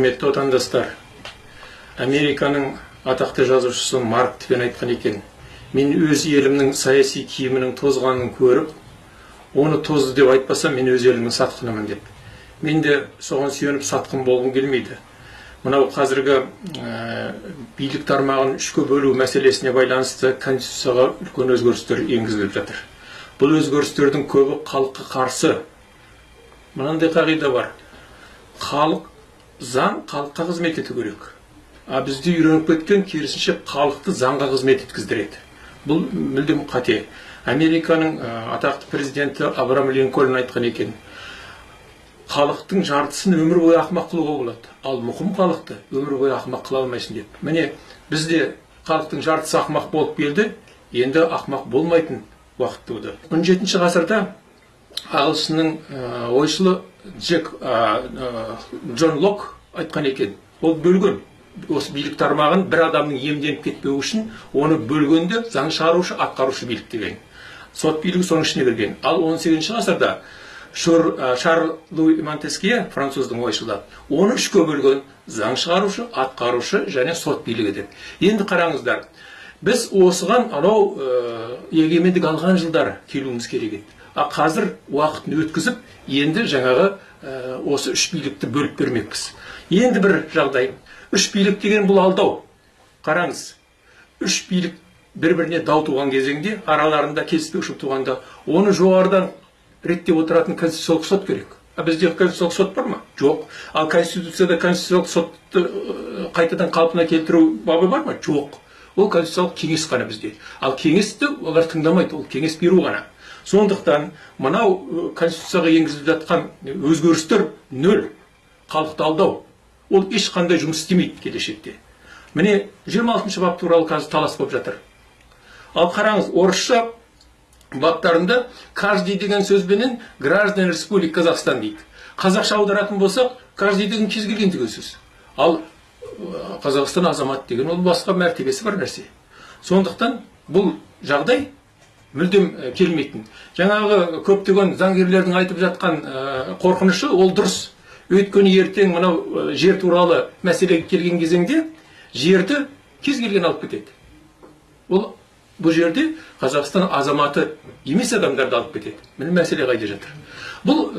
құрметті отандастар американың атақты жазушысы марк твен айтқан екен мен өз елімнің саяси киімінің тозғанын көріп оны тозды деп айтпасам мен өз елімнің сатқынымын деп. Мен де соған сүйеніп сатқын болғым келмейді. Мынау қазіргі ә, билік тармағын үшке бөлу мәселесіне байланысты конституцияға үлкен өзгерістер енгізіліп жатыр. Бұл өзгерістердің көбі халыққа қарсы. Мынандай қағида бар. Халық заң халыққа қызмет ету керек. А бізде үйреніп кеткен керісінше халықты заңға қызмет еткіздіреді. Бұл мүлдем қате. Американың атақты президенті абрам линкольн айтқан екен. Халықтың жартысын өмір бойы ақымақ қылуға болады. Ал мұқым халықты өмір бойы ақымақ қыла алмайсың деп. Міне бізде халықтың жартысы ақымақ болып келді енді ақымақ болмайтын уақыт туды. он жетінші ғасырда ағылшынның ойшылы джек джон лок айтқан екен ол бөлген. Осы билік тармағын бір адамның иемденіп кетпеуі үшін оны бөлгенде заң шығарушы атқарушы билік деген. Сот билігі соның ішіне кірген. Ал 18 ғасырда шарль луи монтескье француздың ойшылы оны үшке бөлген заң шығарушы атқарушы және сот билігі деп. Енді қараңыздар біз осыған анау егемендік алған жылдар келуіміз керек еді. А қазір уақытын өткізіп енді жаңағы осы үш билікті бөліп бермекпіз. Енді бір жағдай. Үш билік деген бұл алдау қараңыз. Үш билік бір біріне дау туған кезеңде араларында келіспеушілік туғанда оны жоғарыдан реттеп отыратын конституциялық сот керек. А бізде конституциялық сот бар ма? Жоқ. Ал конституцияда конституциялық сотты қайтадан қалпына келтіру бабы бар ма? Жоқ. Ол конституциялық кеңес қана бізде. Ал кеңесті олар тыңдамайды ол кеңес беру ғана. Сондықтан мынау конституцияға енгізіліп жатқан өзгерістер нөл. Халықты алдау. Ол ешқандай жұмыс істемейді келешекте. Міне 26 бап туралы қазір талас болып жатыр. Ал қараңыз орысша баптарында каждый деген сөзбенен граждан республик казахстан дейді. Қазақша аударатын болсақ каждый деген кез келген деген сөз. Ал қазақстан азамат деген ол басқа мәртебесі бар нәрсе. Сондықтан бұл жағдай мүлдем келмейтін. Жаңағы көптеген заңгерлердің айтып жатқан қорқынышы ол дұрыс. Өйткені ертең мынау жер туралы мәселеге келген кезеңде жерді кез келген алып кетеді. Ол бұл жерде қазақстан азаматы емес адамдарды алып кетеді. Міне мәселе қайда жатыр? Бұл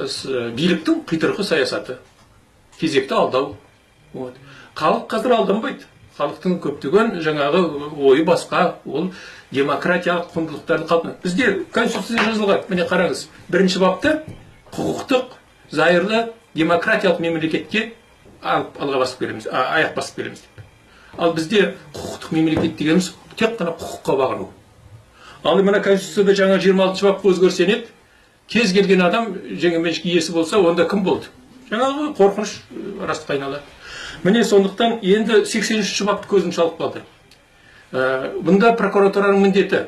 биліктің қитұрқы саясаты. Кезекті алдау. Вот. Халық қазір алданбайды. Халықтың көптеген жаңағы ойы басқа. Ол демократиялық құндылықтарды қалпына. Бізде конституцияда жазылған. Міне қараңыз. Бірінші бапта құқықтық зайырлы демократиялық мемлекетке алға басып келеміз аяқ басып келеміз деп ал бізде құқықтық мемлекет дегеніміз тек қана құқыққа бағыну ал мына конституцияда жаңа жиырма алтыншы бапқа өзгеріс енеді кез келген адам жекеменшік иесі болса онда кім болды жаңағы қорқыныш растыққа айналады міне сондықтан енді сексен үшінші бапты көзім шалып қалды ә, бұнда прокуратураның міндеті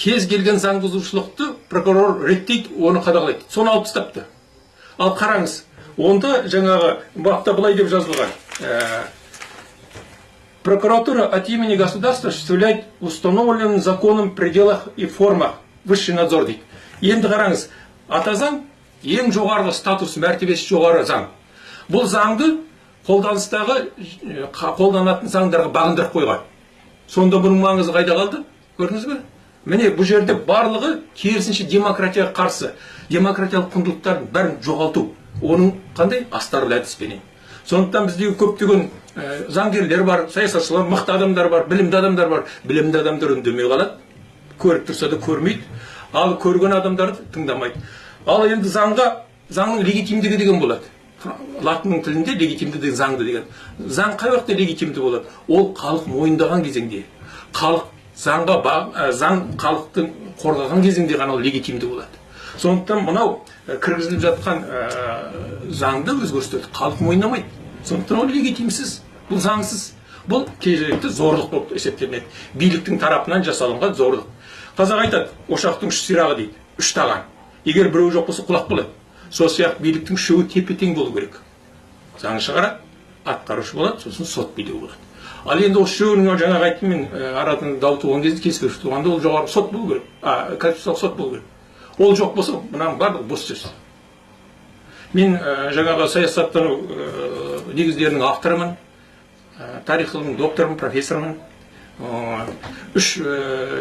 кез келген заң бұзушылықты прокурор реттейді оны қадағалайды соны алып тастапты ал қараңыз онда жаңағы бапта былай деп жазылған. Прокуратура от имени государства осуществляет установленным законом пределах и формах высший надзор дейді енді қараңыз ата заң ең жоғарғы статус мәртебесі жоғары заң. Бұл заңды қолданыстағы қолданатын заңдарға бағындырып қойған. Сонда бұның маңызы қайда қалды? Көрдіңіз бе? Міне бұл жерде барлығы керісінше демократияға қарсы. Демократиялық құндылықтардың бәрін жоғалту. Оның қандай? Астарлы әдіспенен сондықтан бізде көптеген ә, заңгерлер бар саясатшылар мықты адамдар бар білімді адамдар бар. Білімді адамдар үндемей қалады. Көріп тұрса да көрмейді. Ал көрген адамдарды тыңдамайды. Ал енді заңға заңның легитимдігі деген болады. Латынның тілінде легитимді деген заңды деген. Заң қай уақытта легитимді болады? Ол халық мойындаған кезеңде. Халық заңға заң халықтың қорғаған кезеңде ғана ол легитимді болады. Сондықтан мынау кіргізіліп жатқан заңды өзгерістерді халық мойындамайды. Сондықтан ол легитимсіз бұл заңсыз. Бұл керекті зорлық болып есептелінеді. Биліктің тарапынан жасалынған зорлық. Қазақ айтады ошақтың үш сирағы дейді. Үш таған. Егер біреу жоқ болса құлақ болады. Сол сияқты биліктің үшеуі тепе тең болу керек. Заң шығарады. Атқарушы болады сосын сот билігі болады ал енді осы үшеуінің жаңағы айттым мен арадан дау туған кезде келіспеушілік туғанда ол жоғарғы сот болу керек. Конституциялық сот болу керек. Ол жоқ болса мынаның барлығы бос сөз мен жаңағы саясаттану негіздерінің авторымын тарих ғылымының докторымын профессормын үш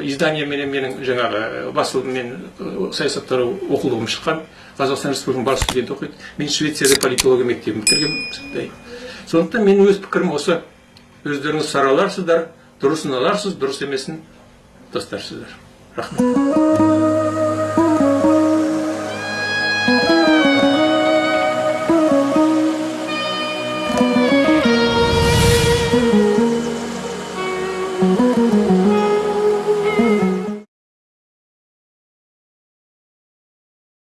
изданиеменен менің жаңағы басылым мен ә, саясаттар оқулығым шыққан. Қазақстан республикасының бас студенті оқиды. Мен швецияда политология мектебін бітіргенмін. Сондықтан менің өз пікірім осы. Өздеріңіз сараларсыздар дұрысын аларсыз дұрыс емесін тастарсыздар рахмет.